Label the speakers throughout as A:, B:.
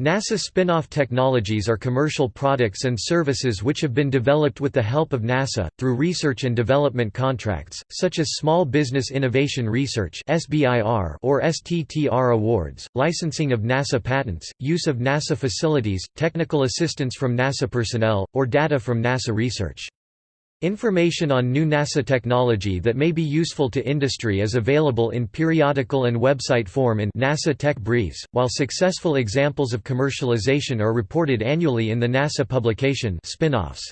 A: NASA spin-off technologies are commercial products and services which have been developed with the help of NASA, through research and development contracts, such as Small Business Innovation Research or STTR awards, licensing of NASA patents, use of NASA facilities, technical assistance from NASA personnel, or data from NASA research. Information on new NASA technology that may be useful to industry is available in periodical and website form in NASA Tech Briefs, while successful examples of commercialization are reported annually in the NASA publication Spin-offs.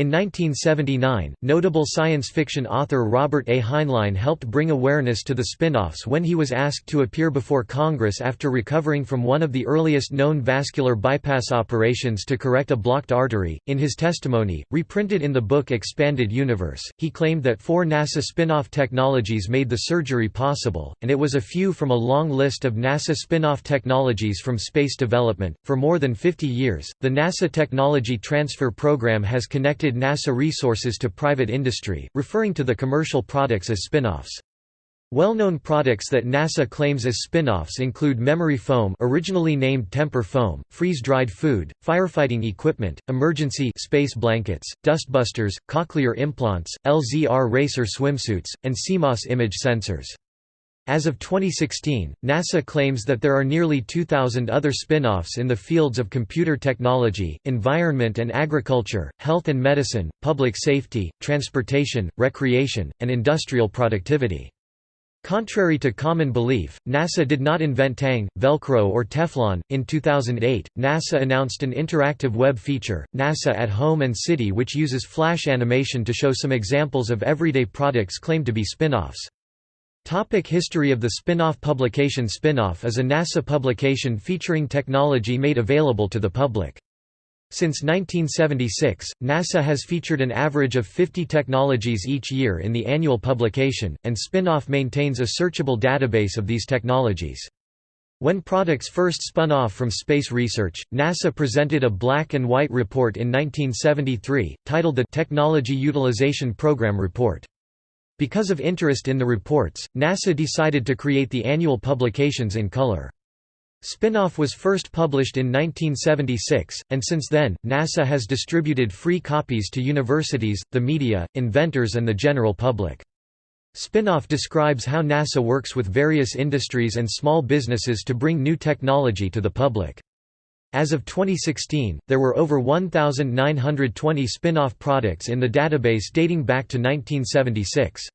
A: In 1979, notable science fiction author Robert A. Heinlein helped bring awareness to the spin-offs when he was asked to appear before Congress after recovering from one of the earliest known vascular bypass operations to correct a blocked artery. In his testimony, reprinted in the book Expanded Universe, he claimed that four NASA spin-off technologies made the surgery possible, and it was a few from a long list of NASA spin-off technologies from space development. For more than 50 years, the NASA Technology Transfer Program has connected NASA resources to private industry, referring to the commercial products as spin-offs. Well-known products that NASA claims as spin-offs include memory foam originally named Temper foam, freeze-dried food, firefighting equipment, emergency space blankets, dustbusters, cochlear implants, LZR racer swimsuits, and CMOS image sensors. As of 2016, NASA claims that there are nearly 2,000 other spin-offs in the fields of computer technology, environment and agriculture, health and medicine, public safety, transportation, recreation, and industrial productivity. Contrary to common belief, NASA did not invent Tang, Velcro or Teflon. In 2008, NASA announced an interactive web feature, NASA at Home and City which uses flash animation to show some examples of everyday products claimed to be spin-offs. Topic history of the spin-off publication Spin-off is a NASA publication featuring technology made available to the public. Since 1976, NASA has featured an average of 50 technologies each year in the annual publication, and Spin-off maintains a searchable database of these technologies. When products first spun off from space research, NASA presented a black and white report in 1973, titled the Technology Utilization Program Report. Because of interest in the reports, NASA decided to create the annual publications in color. Spinoff was first published in 1976, and since then, NASA has distributed free copies to universities, the media, inventors and the general public. Spinoff describes how NASA works with various industries and small businesses to bring new technology to the public. As of 2016, there were over 1,920 spin-off products in the database dating back to 1976.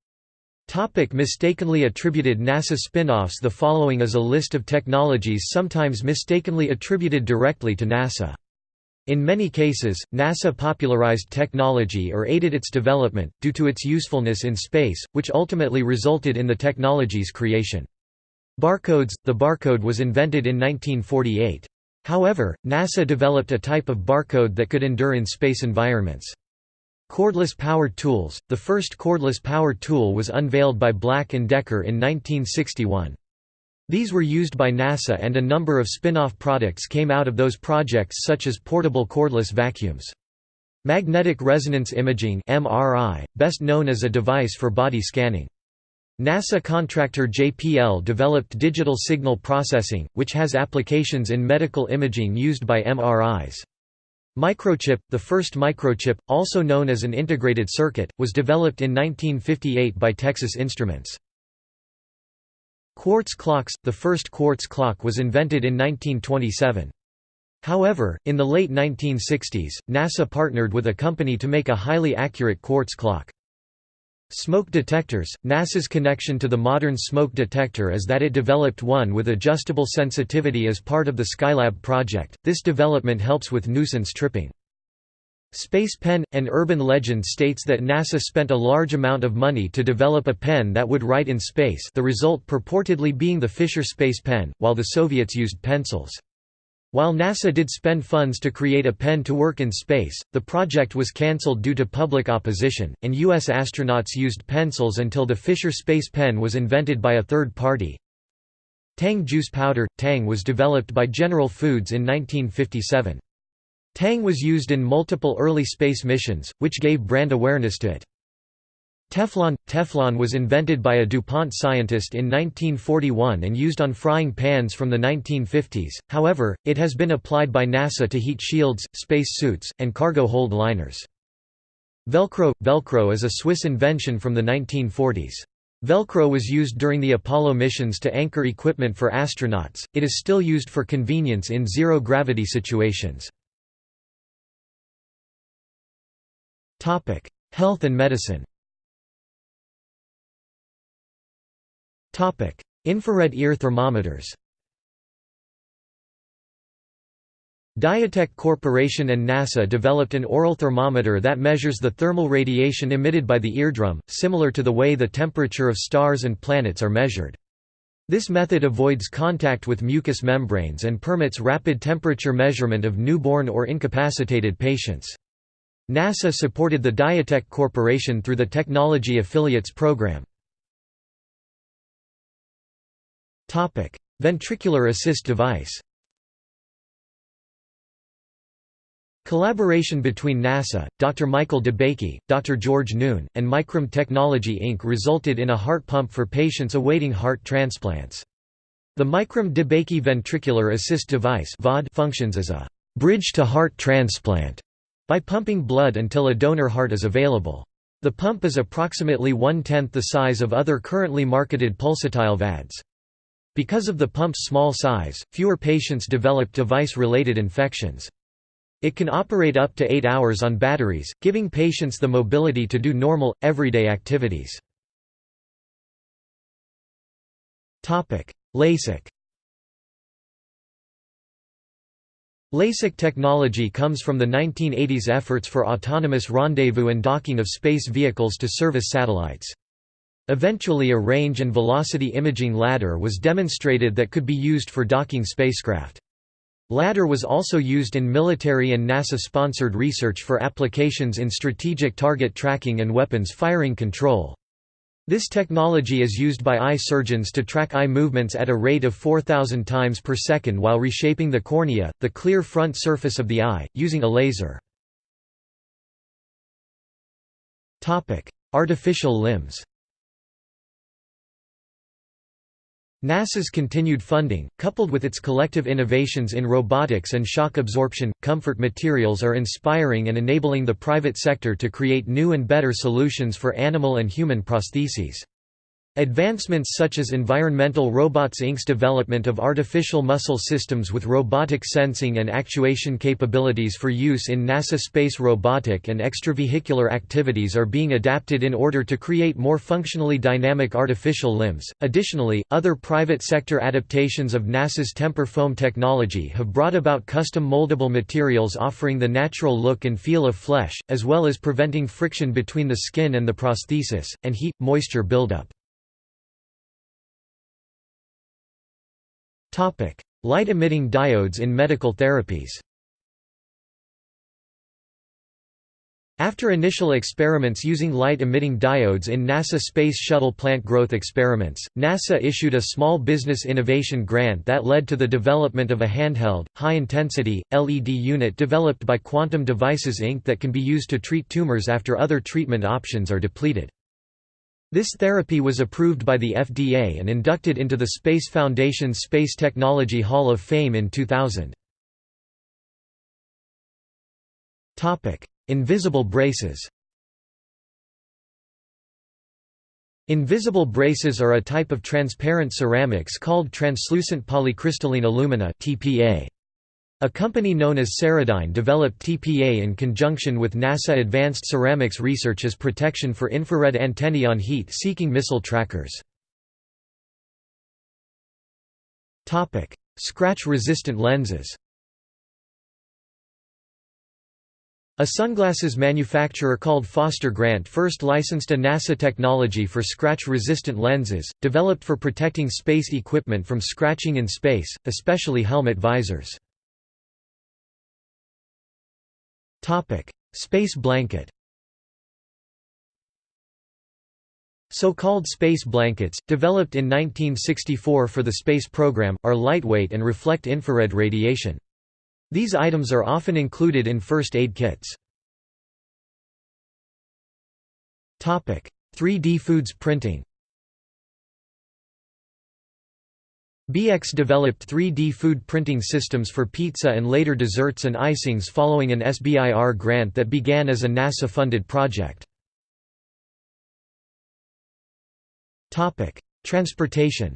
A: Topic mistakenly attributed NASA spin-offs The following is a list of technologies sometimes mistakenly attributed directly to NASA. In many cases, NASA popularized technology or aided its development, due to its usefulness in space, which ultimately resulted in the technology's creation. Barcodes – The barcode was invented in 1948. However, NASA developed a type of barcode that could endure in space environments. Cordless power tools – The first cordless power tool was unveiled by Black & Decker in 1961. These were used by NASA and a number of spin-off products came out of those projects such as portable cordless vacuums. Magnetic resonance imaging MRI, best known as a device for body scanning. NASA contractor JPL developed digital signal processing, which has applications in medical imaging used by MRIs. Microchip, the first microchip, also known as an integrated circuit, was developed in 1958 by Texas Instruments. Quartz clocks – The first quartz clock was invented in 1927. However, in the late 1960s, NASA partnered with a company to make a highly accurate quartz clock. Smoke detectors – NASA's connection to the modern smoke detector is that it developed one with adjustable sensitivity as part of the Skylab project, this development helps with nuisance tripping. Space Pen – An urban legend states that NASA spent a large amount of money to develop a pen that would write in space the result purportedly being the Fisher Space Pen, while the Soviets used pencils. While NASA did spend funds to create a pen to work in space, the project was cancelled due to public opposition, and U.S. astronauts used pencils until the Fisher Space Pen was invented by a third party. Tang juice powder – Tang was developed by General Foods in 1957. Tang was used in multiple early space missions, which gave brand awareness to it. Teflon – Teflon was invented by a DuPont scientist in 1941 and used on frying pans from the 1950s, however, it has been applied by NASA to heat shields, space suits, and cargo hold liners. Velcro – Velcro is a Swiss invention from the 1940s. Velcro was used during the Apollo missions to anchor equipment for astronauts, it is still used for convenience in zero-gravity situations. Health and medicine Infrared ear thermometers Diatek Corporation and NASA developed an aural thermometer that measures the thermal radiation emitted by the eardrum, similar to the way the temperature of stars and planets are measured. This method avoids contact with mucous membranes and permits rapid temperature measurement of newborn or incapacitated patients. NASA supported the Diatek Corporation through the Technology Affiliates Program. Ventricular assist device Collaboration between NASA, Dr. Michael DeBakey, Dr. George Noon, and MicroMed Technology Inc. resulted in a heart pump for patients awaiting heart transplants. The MicroMed DeBakey ventricular assist device functions as a «bridge to heart transplant» by pumping blood until a donor heart is available. The pump is approximately one-tenth the size of other currently marketed pulsatile VADs. Because of the pump's small size, fewer patients develop device-related infections. It can operate up to 8 hours on batteries, giving patients the mobility to do normal, everyday activities. LASIK LASIK technology comes from the 1980s efforts for autonomous rendezvous and docking of space vehicles to service satellites. Eventually a range and velocity imaging LADAR was demonstrated that could be used for docking spacecraft. LADAR was also used in military and NASA-sponsored research for applications in strategic target tracking and weapons firing control. This technology is used by eye surgeons to track eye movements at a rate of 4,000 times per second while reshaping the cornea, the clear front surface of the eye, using a laser. Artificial limbs NASA's continued funding, coupled with its collective innovations in robotics and shock absorption, comfort materials are inspiring and enabling the private sector to create new and better solutions for animal and human prostheses. Advancements such as Environmental Robots Inc.'s development of artificial muscle systems with robotic sensing and actuation capabilities for use in NASA space robotic and extravehicular activities are being adapted in order to create more functionally dynamic artificial limbs. Additionally, other private sector adaptations of NASA's temper foam technology have brought about custom moldable materials offering the natural look and feel of flesh, as well as preventing friction between the skin and the prosthesis, and heat moisture buildup. Light-emitting diodes in medical therapies After initial experiments using light-emitting diodes in NASA Space Shuttle plant growth experiments, NASA issued a Small Business Innovation Grant that led to the development of a handheld, high-intensity, LED unit developed by Quantum Devices Inc. that can be used to treat tumors after other treatment options are depleted. This therapy was approved by the FDA and inducted into the Space Foundation's Space Technology Hall of Fame in 2000. Invisible braces Invisible braces are a type of transparent ceramics called translucent polycrystalline alumina TPA. A company known as Ceradyne developed TPA in conjunction with NASA Advanced Ceramics Research as protection for infrared antennae on heat-seeking missile trackers. Scratch-resistant lenses A sunglasses manufacturer called Foster Grant first licensed a NASA technology for scratch-resistant lenses, developed for protecting space equipment from scratching in space, especially helmet visors. Space blanket So-called space blankets, developed in 1964 for the space program, are lightweight and reflect infrared radiation. These items are often included in first aid kits. 3D foods printing BeeHex developed 3D food printing systems for pizza and later desserts and icings following an SBIR grant that began as a NASA-funded project. Transportation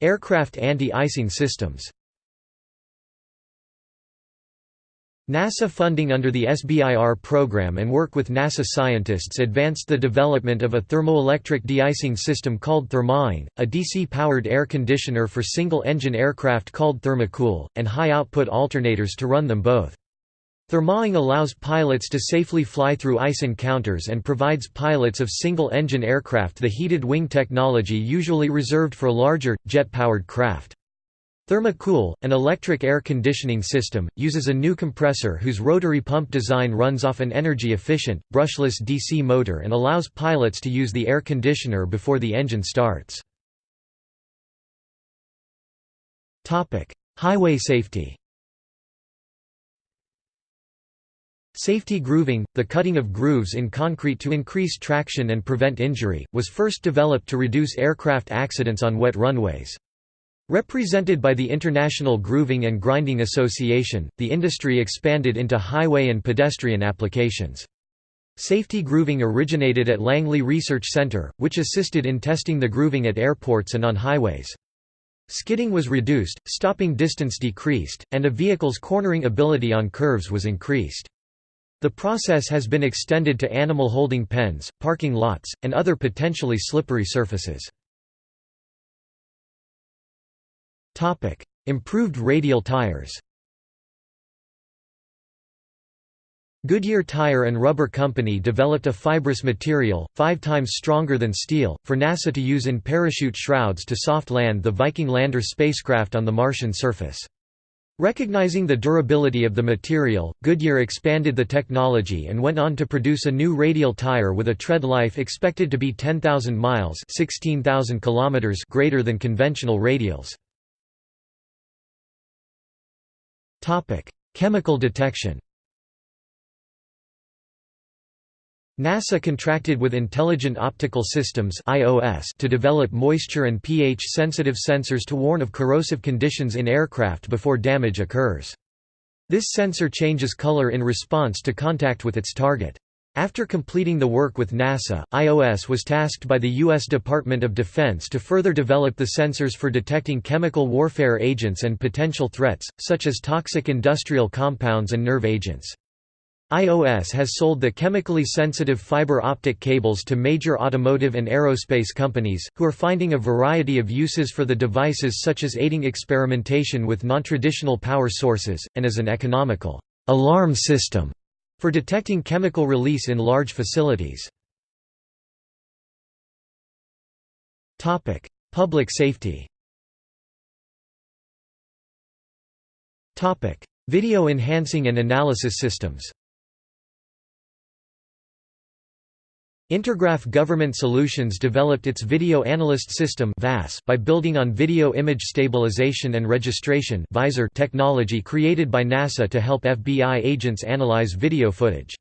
A: Aircraft anti-icing systems NASA funding under the SBIR program and work with NASA scientists advanced the development of a thermoelectric de-icing system called ThermaWing, a DC-powered air conditioner for single-engine aircraft called ThermaCool, and high-output alternators to run them both. ThermaWing allows pilots to safely fly through ice encounters and provides pilots of single-engine aircraft the heated wing technology usually reserved for larger, jet-powered craft. ThermaCool, an electric air conditioning system, uses a new compressor whose rotary pump design runs off an energy-efficient, brushless DC motor and allows pilots to use the air conditioner before the engine starts. Highway safety Safety grooving, the cutting of grooves in concrete to increase traction and prevent injury, was first developed to reduce aircraft accidents on wet runways. Represented by the International Grooving and Grinding Association, the industry expanded into highway and pedestrian applications. Safety grooving originated at Langley Research Center, which assisted in testing the grooving at airports and on highways. Skidding was reduced, stopping distance decreased, and a vehicle's cornering ability on curves was increased. The process has been extended to animal holding pens, parking lots, and other potentially slippery surfaces. Improved radial tires Goodyear Tire and Rubber Company developed a fibrous material, five times stronger than steel, for NASA to use in parachute shrouds to soft land the Viking lander spacecraft on the Martian surface. Recognizing the durability of the material, Goodyear expanded the technology and went on to produce a new radial tire with a tread life expected to be 10,000 miles 16,000 kilometers greater than conventional radials. Topic: Chemical detection. NASA contracted with Intelligent Optical Systems (IOS) to develop moisture and pH-sensitive sensors to warn of corrosive conditions in aircraft before damage occurs. This sensor changes color in response to contact with its target. After completing the work with NASA, IOS was tasked by the U.S. Department of Defense to further develop the sensors for detecting chemical warfare agents and potential threats, such as toxic industrial compounds and nerve agents. IOS has sold the chemically sensitive fiber optic cables to major automotive and aerospace companies, who are finding a variety of uses for the devices such as aiding experimentation with non-traditional power sources, and as an economical alarm system for detecting chemical release in large facilities. Public safety Video enhancing and analysis systems Intergraph Government Solutions developed its Video Analyst System by building on Video Image Stabilization and Registration technology created by NASA to help FBI agents analyze video footage.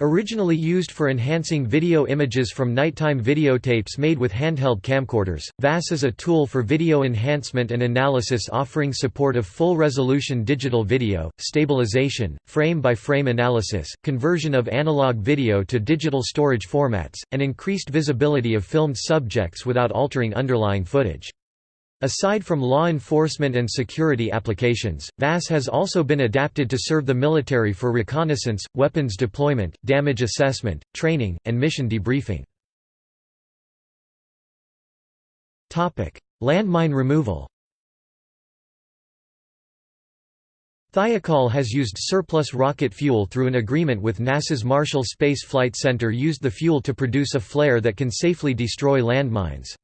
A: Originally used for enhancing video images from nighttime videotapes made with handheld camcorders, VAS is a tool for video enhancement and analysis offering support of full-resolution digital video, stabilization, frame-by-frame -frame analysis, conversion of analog video to digital storage formats, and increased visibility of filmed subjects without altering underlying footage. Aside from law enforcement and security applications, VAS has also been adapted to serve the military for reconnaissance, weapons deployment, damage assessment, training, and mission debriefing. Landmine removal Thiokol has used surplus rocket fuel through an agreement with NASA's Marshall Space Flight Center used the fuel to produce a flare that can safely destroy landmines.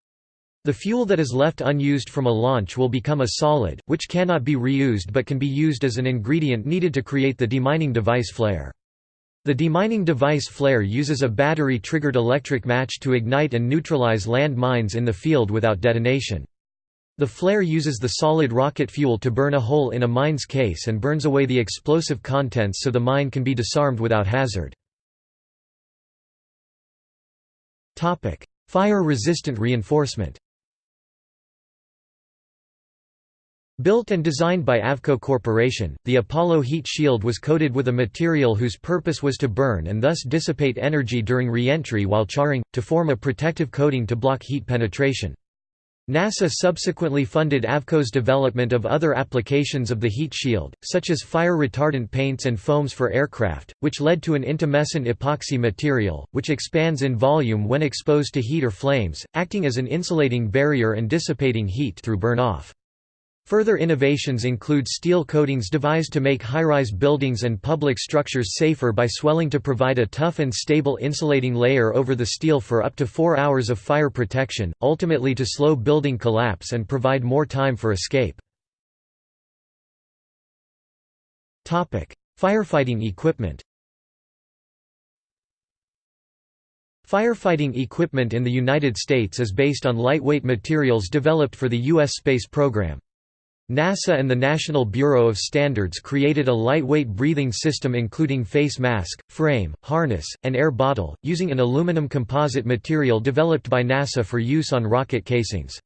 A: The fuel that is left unused from a launch will become a solid, which cannot be reused but can be used as an ingredient needed to create the demining device flare. The demining device flare uses a battery-triggered electric match to ignite and neutralize land mines in the field without detonation. The flare uses the solid rocket fuel to burn a hole in a mine's case and burns away the explosive contents so the mine can be disarmed without hazard. Fire-resistant reinforcement Built and designed by Avco Corporation, the Apollo heat shield was coated with a material whose purpose was to burn and thus dissipate energy during re-entry while charring, to form a protective coating to block heat penetration. NASA subsequently funded Avco's development of other applications of the heat shield, such as fire-retardant paints and foams for aircraft, which led to an intumescent epoxy material, which expands in volume when exposed to heat or flames, acting as an insulating barrier and dissipating heat through burn-off. Further innovations include steel coatings devised to make high-rise buildings and public structures safer by swelling to provide a tough and stable insulating layer over the steel for up to four hours of fire protection, ultimately to slow building collapse and provide more time for escape. Firefighting equipment Firefighting equipment in the United States is based on lightweight materials developed for the U.S. space program. NASA and the National Bureau of Standards created a lightweight breathing system including face mask, frame, harness, and air bottle, using an aluminum composite material developed by NASA for use on rocket casings.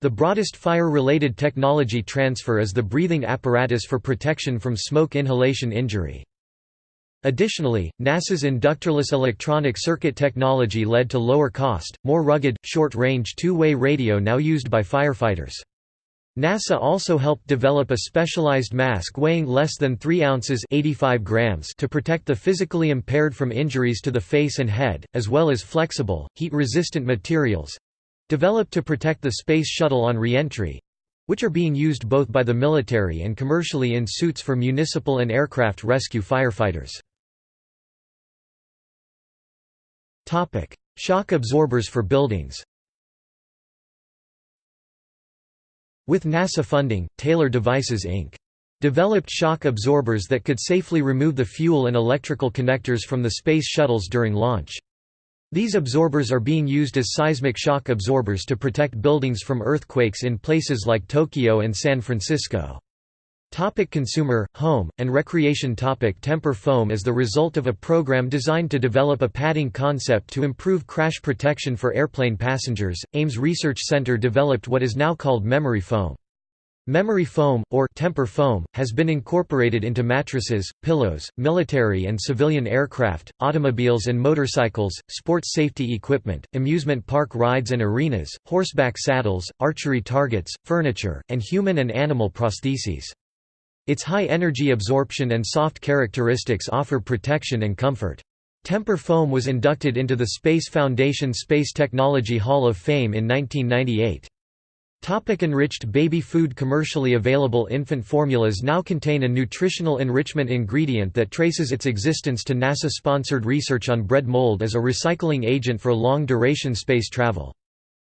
A: The broadest fire-related technology transfer is the breathing apparatus for protection from smoke inhalation injury. Additionally, NASA's inductorless electronic circuit technology led to lower cost, more rugged, short-range two-way radio now used by firefighters. NASA also helped develop a specialized mask weighing less than 3 ounces 85 grams to protect the physically impaired from injuries to the face and head, as well as flexible, heat-resistant materials—developed to protect the Space Shuttle on re-entry—which are being used both by the military and commercially in suits for municipal and aircraft rescue firefighters. Shock absorbers for buildings With NASA funding, Taylor Devices Inc. developed shock absorbers that could safely remove the fuel and electrical connectors from the space shuttles during launch. These absorbers are being used as seismic shock absorbers to protect buildings from earthquakes in places like Tokyo and San Francisco. Topic consumer, home, and recreation topic Temper foam is the result of a program designed to develop a padding concept to improve crash protection for airplane passengers. Ames Research Center developed what is now called memory foam. Memory foam, or temper foam, has been incorporated into mattresses, pillows, military and civilian aircraft, automobiles and motorcycles, sports safety equipment, amusement park rides and arenas, horseback saddles, archery targets, furniture, and human and animal prostheses. Its high energy absorption and soft characteristics offer protection and comfort. Temper foam was inducted into the Space Foundation Space Technology Hall of Fame in 1998. Topic enriched baby food Commercially available infant formulas now contain a nutritional enrichment ingredient that traces its existence to NASA-sponsored research on bread mold as a recycling agent for long-duration space travel.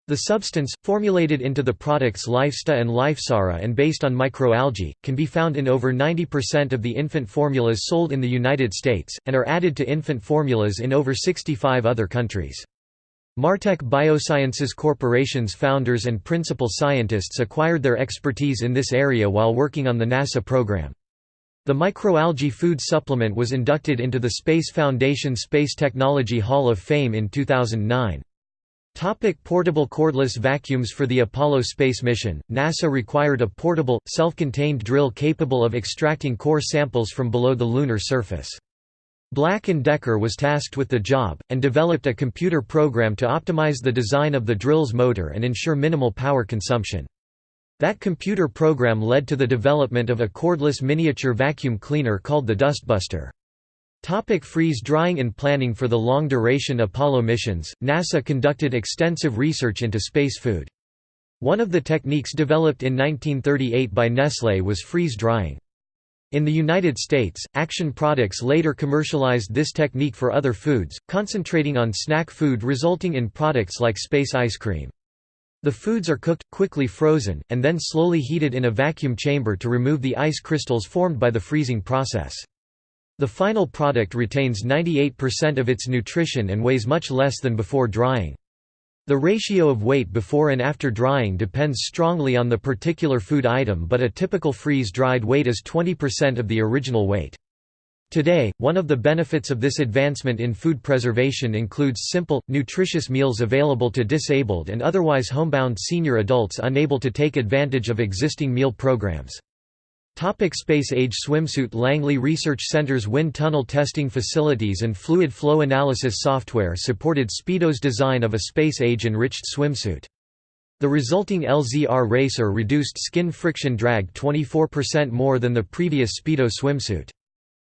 A: The substance, formulated into the products Lifesta and life'sARA and based on microalgae, can be found in over 90% of the infant formulas sold in the United States, and are added to infant formulas in over 65 other countries. Martek Biosciences Corporation's founders and principal scientists acquired their expertise in this area while working on the NASA program. The microalgae food supplement was inducted into the Space Foundation Space Technology Hall of Fame in 2009. Topic portable cordless vacuums For the Apollo space mission, NASA required a portable, self-contained drill capable of extracting core samples from below the lunar surface. Black & Decker was tasked with the job, and developed a computer program to optimize the design of the drill's motor and ensure minimal power consumption. That computer program led to the development of a cordless miniature vacuum cleaner called the Dustbuster. Topic freeze drying and planning For the long-duration Apollo missions, NASA conducted extensive research into space food. One of the techniques developed in 1938 by Nestlé was freeze drying. In the United States, Action Products later commercialized this technique for other foods, concentrating on snack food resulting in products like space ice cream. The foods are cooked, quickly frozen, and then slowly heated in a vacuum chamber to remove the ice crystals formed by the freezing process. The final product retains 98% of its nutrition and weighs much less than before drying. The ratio of weight before and after drying depends strongly on the particular food item but a typical freeze-dried weight is 20% of the original weight. Today, one of the benefits of this advancement in food preservation includes simple, nutritious meals available to disabled and otherwise homebound senior adults unable to take advantage of existing meal programs. Topic space age swimsuit Langley Research Center's wind tunnel testing facilities and fluid flow analysis software supported Speedo's design of a space-age enriched swimsuit. The resulting LZR racer reduced skin friction drag 24% more than the previous Speedo swimsuit.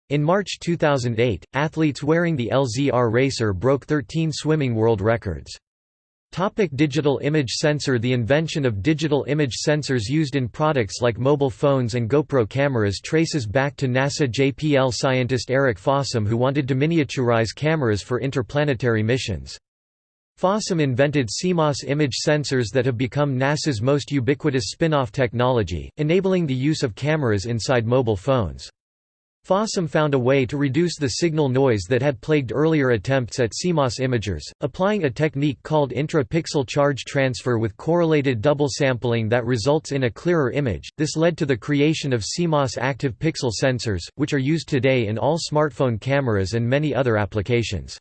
A: In March 2008, athletes wearing the LZR racer broke 13 swimming world records. Topic digital image sensor The invention of digital image sensors used in products like mobile phones and GoPro cameras traces back to NASA JPL scientist Eric Fossum who wanted to miniaturize cameras for interplanetary missions. Fossum invented CMOS image sensors that have become NASA's most ubiquitous spin-off technology, enabling the use of cameras inside mobile phones. Fossum found a way to reduce the signal noise that had plagued earlier attempts at CMOS imagers, applying a technique called intra-pixel charge transfer with correlated double sampling that results in a clearer image. This led to the creation of CMOS active pixel sensors, which are used today in all smartphone cameras and many other applications.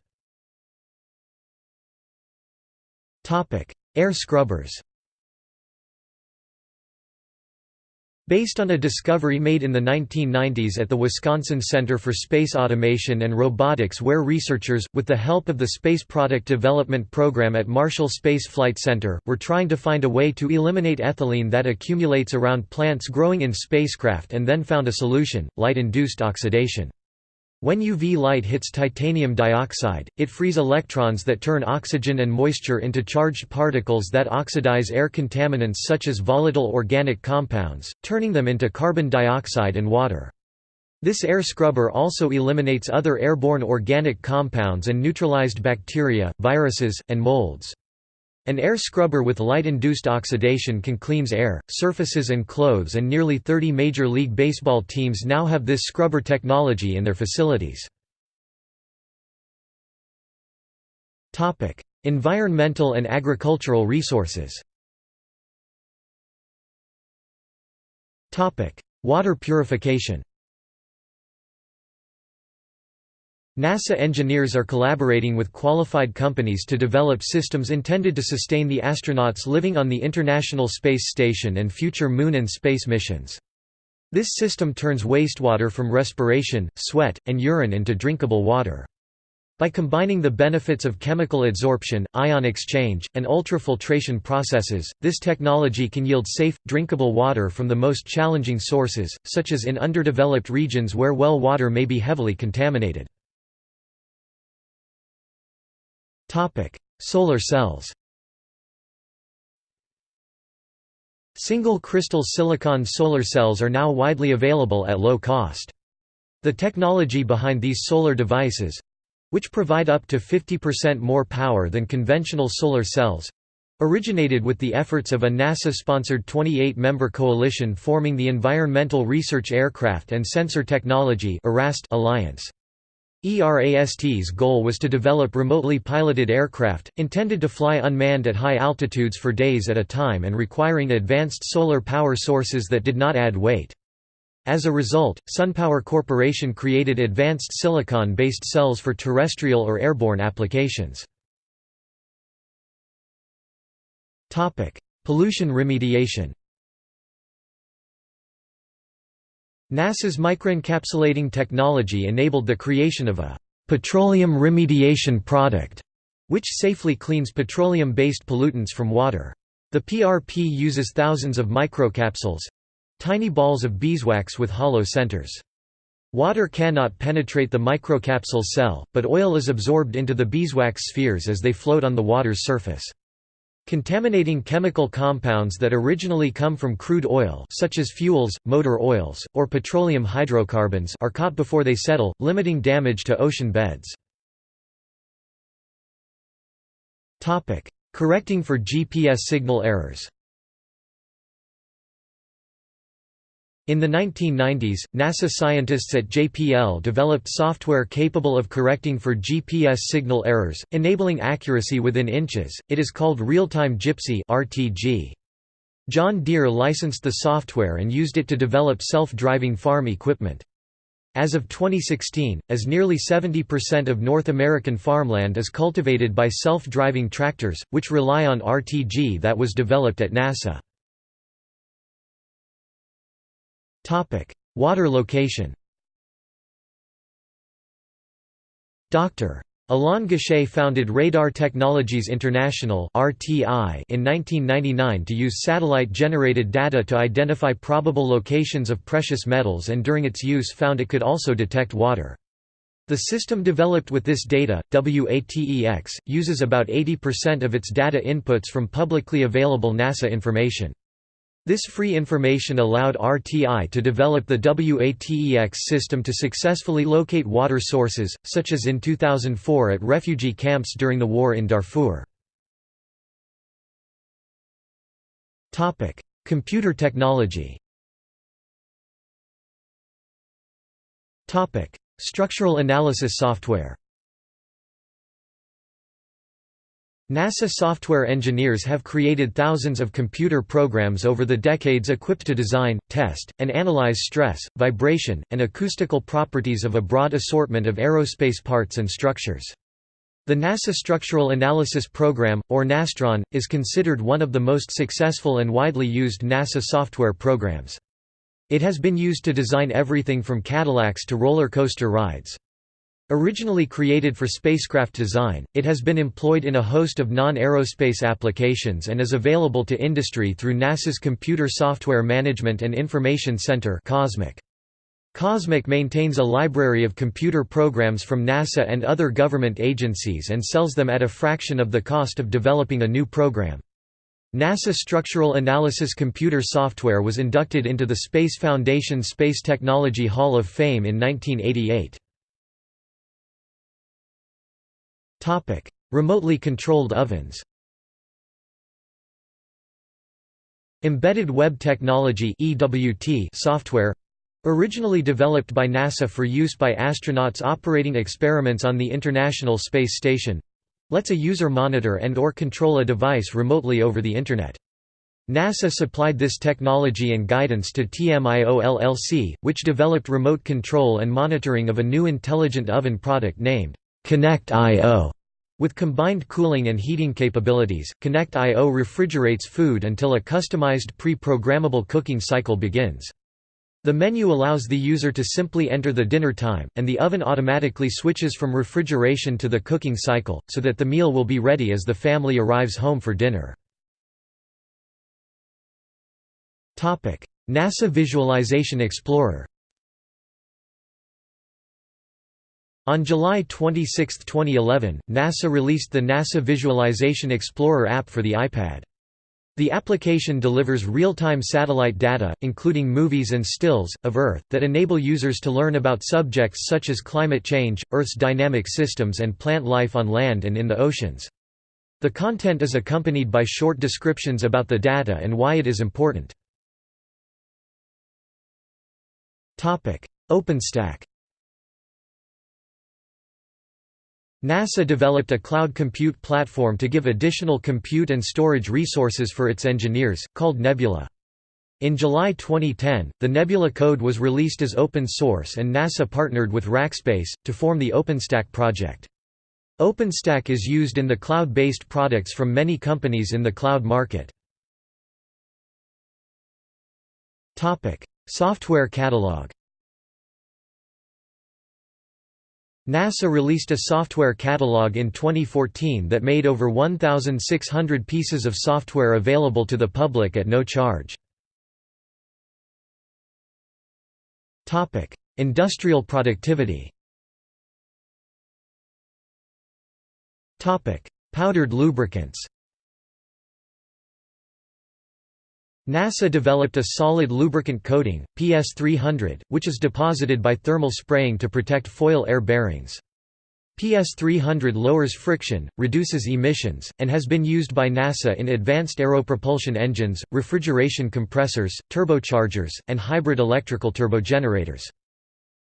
A: Air scrubbers. Based on a discovery made in the 1990s at the Wisconsin Center for Space Automation and Robotics where researchers, with the help of the Space Product Development Program at Marshall Space Flight Center, were trying to find a way to eliminate ethylene that accumulates around plants growing in spacecraft and then found a solution, light-induced oxidation. When UV light hits titanium dioxide, it frees electrons that turn oxygen and moisture into charged particles that oxidize air contaminants such as volatile organic compounds, turning them into carbon dioxide and water. This air scrubber also eliminates other airborne organic compounds and neutralized bacteria, viruses, and molds. An air scrubber with light-induced oxidation can cleanse air, surfaces and clothes and nearly 30 Major League Baseball teams now have this scrubber technology in their facilities. environmental and agricultural resources Water purification NASA engineers are collaborating with qualified companies to develop systems intended to sustain the astronauts living on the International Space Station and future Moon and space missions. This system turns wastewater from respiration, sweat, and urine into drinkable water. By combining the benefits of chemical adsorption, ion exchange, and ultrafiltration processes, this technology can yield safe, drinkable water from the most challenging sources, such as in underdeveloped regions where well water may be heavily contaminated. Solar cells. Single crystal silicon solar cells are now widely available at low cost. The technology behind these solar devices which provide up to 50% more power than conventional solar cells originated with the efforts of a NASA-sponsored 28-member coalition forming the Environmental Research Aircraft and Sensor Technology Alliance. ERAST's goal was to develop remotely piloted aircraft, intended to fly unmanned at high altitudes for days at a time and requiring advanced solar power sources that did not add weight. As a result, SunPower Corporation created advanced silicon-based cells for terrestrial or airborne applications. Pollution remediation NASA's microencapsulating technology enabled the creation of a petroleum remediation product, which safely cleans petroleum-based pollutants from water. The PRP uses thousands of microcapsules—tiny balls of beeswax with hollow centers. Water cannot penetrate the microcapsule cell, but oil is absorbed into the beeswax spheres as they float on the water's surface. Contaminating chemical compounds that originally come from crude oil such as fuels, motor oils, or petroleum hydrocarbons are caught before they settle, limiting damage to ocean beds. Correcting for GPS signal errors In the 1990s, NASA scientists at JPL developed software capable of correcting for GPS signal errors, enabling accuracy within inches. It is called Real-Time GIPSY (RTG). John Deere licensed the software and used it to develop self-driving farm equipment. As of 2016, as nearly 70% of North American farmland is cultivated by self-driving tractors, which rely on RTG that was developed at NASA. Water location Dr. Alain Gachet founded Radar Technologies International in 1999 to use satellite-generated data to identify probable locations of precious metals and during its use found it could also detect water. The system developed with this data, WATEX, uses about 80% of its data inputs from publicly available NASA information. This free information allowed RTI to develop the WATEX system to successfully locate water sources, such as in 2004 at refugee camps during the war in Darfur. Computer technology Structural analysis software NASA software engineers have created thousands of computer programs over the decades equipped to design, test, and analyze stress, vibration, and acoustical properties of a broad assortment of aerospace parts and structures. The NASA Structural Analysis Program, or NASTRAN, is considered one of the most successful and widely used NASA software programs. It has been used to design everything from Cadillacs to roller coaster rides. Originally created for spacecraft design, it has been employed in a host of non-aerospace applications and is available to industry through NASA's Computer Software Management and Information Center COSMIC. COSMIC maintains a library of computer programs from NASA and other government agencies and sells them at a fraction of the cost of developing a new program. NASA Structural Analysis computer software was inducted into the Space Foundation Space Technology Hall of Fame in 1988. Topic: Remotely controlled ovens. Embedded Web Technology (EWT) software Originally developed by NASA for use by astronauts operating experiments on the International Space Station lets a user monitor and or control a device remotely over the Internet. NASA supplied this technology and guidance to TMIO LLC, which developed remote control and monitoring of a new intelligent oven product named Connect.io. With combined cooling and heating capabilities, Connect.io refrigerates food until a customized pre-programmable cooking cycle begins. The menu allows the user to simply enter the dinner time, and the oven automatically switches from refrigeration to the cooking cycle, so that the meal will be ready as the family arrives home for dinner. NASA Visualization Explorer On July 26, 2011, NASA released the NASA Visualization Explorer app for the iPad. The application delivers real-time satellite data, including movies and stills, of Earth, that enable users to learn about subjects such as climate change, Earth's dynamic systems and plant life on land and in the oceans. The content is accompanied by short descriptions about the data and why it is important. OpenStack NASA developed a cloud compute platform to give additional compute and storage resources for its engineers, called Nebula. In July 2010, the Nebula code was released as open source and NASA partnered with Rackspace, to form the OpenStack project. OpenStack is used in the cloud-based products from many companies in the cloud market. Software catalog NASA released a software catalog in 2014 that made over 1,600 pieces of software available to the public at no charge. Industrial productivity Powdered lubricants NASA developed a solid lubricant coating, PS300, which is deposited by thermal spraying to protect foil air bearings. PS300 lowers friction, reduces emissions, and has been used by NASA in advanced aeropropulsion engines, refrigeration compressors, turbochargers, and hybrid electrical turbogenerators.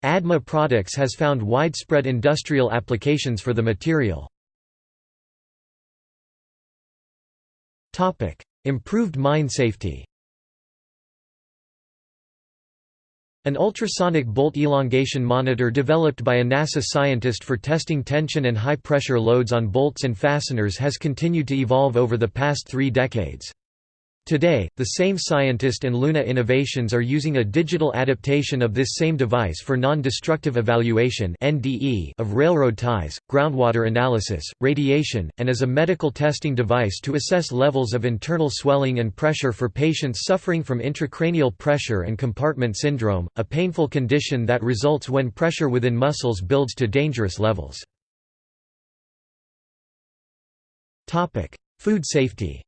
A: ADMA Products has found widespread industrial applications for the material. Improved mine safety An ultrasonic bolt elongation monitor developed by a NASA scientist for testing tension and high-pressure loads on bolts and fasteners has continued to evolve over the past three decades. Today, the same scientist and Luna Innovations are using a digital adaptation of this same device for non-destructive evaluation of railroad ties, groundwater analysis, radiation, and as a medical testing device to assess levels of internal swelling and pressure for patients suffering from intracranial pressure and compartment syndrome, a painful condition that results when pressure within muscles builds to dangerous levels. Food safety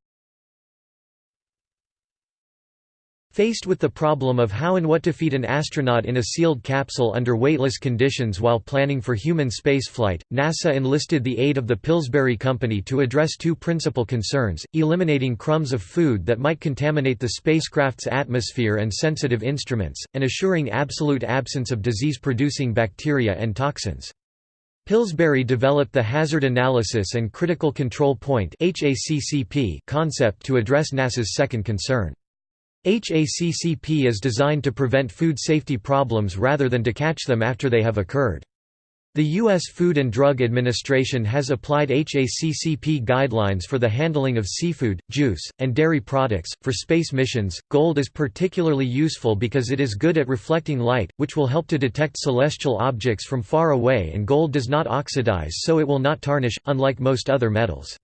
A: Faced with the problem of how and what to feed an astronaut in a sealed capsule under weightless conditions while planning for human spaceflight, NASA enlisted the aid of the Pillsbury Company to address two principal concerns, eliminating crumbs of food that might contaminate the spacecraft's atmosphere and sensitive instruments, and assuring absolute absence of disease-producing bacteria and toxins. Pillsbury developed the Hazard Analysis and Critical Control Point concept to address NASA's second concern. HACCP is designed to prevent food safety problems rather than to catch them after they have occurred. The U.S. Food and Drug Administration has applied HACCP guidelines for the handling of seafood, juice, and dairy products. For space missions, gold is particularly useful because it is good at reflecting light, which will help to detect celestial objects from far away, and gold does not oxidize so it will not tarnish, unlike most other metals.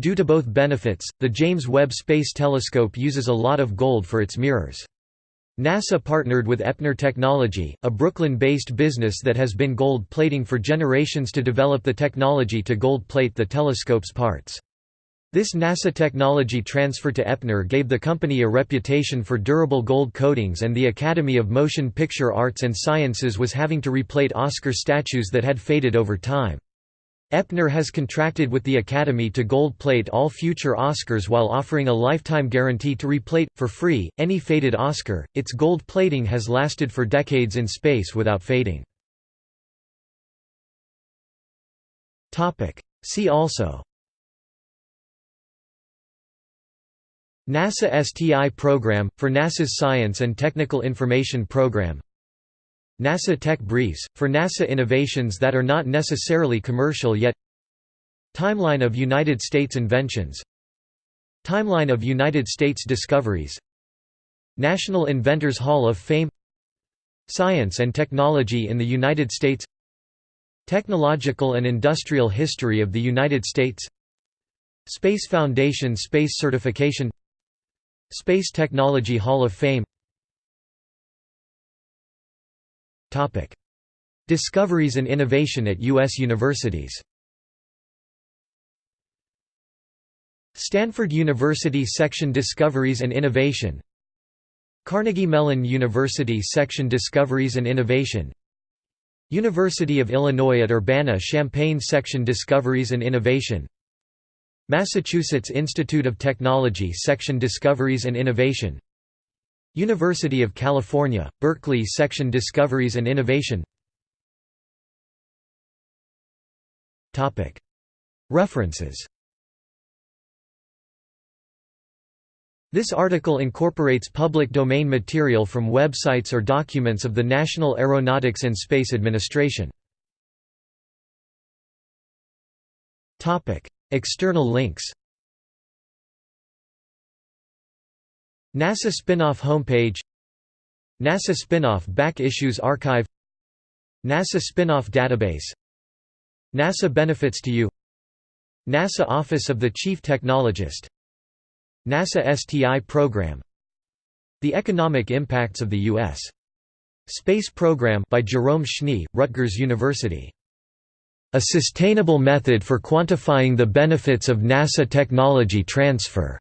A: Due to both benefits, the James Webb Space Telescope uses a lot of gold for its mirrors. NASA partnered with Epner Technology, a Brooklyn-based business that has been gold plating for generations to develop the technology to gold plate the telescope's parts. This NASA technology transfer to Epner gave the company a reputation for durable gold coatings and the Academy of Motion Picture Arts and Sciences was having to replate Oscar statues that had faded over time. Epner has contracted with the Academy to gold plate all future Oscars while offering a lifetime guarantee to replate, for free, any faded Oscar. Its gold plating has lasted for decades in space without fading. See also NASA STI program, for NASA's Science and Technical Information Program NASA Tech Briefs, for NASA innovations that are not necessarily commercial yet. Timeline of United States inventions. Timeline of United States discoveries. National Inventors Hall of Fame. Science and Technology in the United States. Technological and Industrial History of the United States. Space Foundation Space Certification. Space Technology Hall of Fame Topic: Discoveries and innovation at U.S. universities. Stanford University Section Discoveries and Innovation Carnegie Mellon University Section Discoveries and Innovation University of Illinois at Urbana-Champaign Section Discoveries and Innovation Massachusetts Institute of Technology Section Discoveries and Innovation University of California, Berkeley Section Discoveries and Innovation. References. This article incorporates public domain material from websites or documents of the National Aeronautics and Space Administration. External links NASA Spinoff homepage NASA Spinoff back issues archive NASA Spinoff database NASA benefits to you NASA Office of the Chief Technologist NASA STI program The Economic Impacts of the U.S. Space Program by Jerome Schnee, Rutgers University. A Sustainable Method for Quantifying the Benefits of NASA Technology Transfer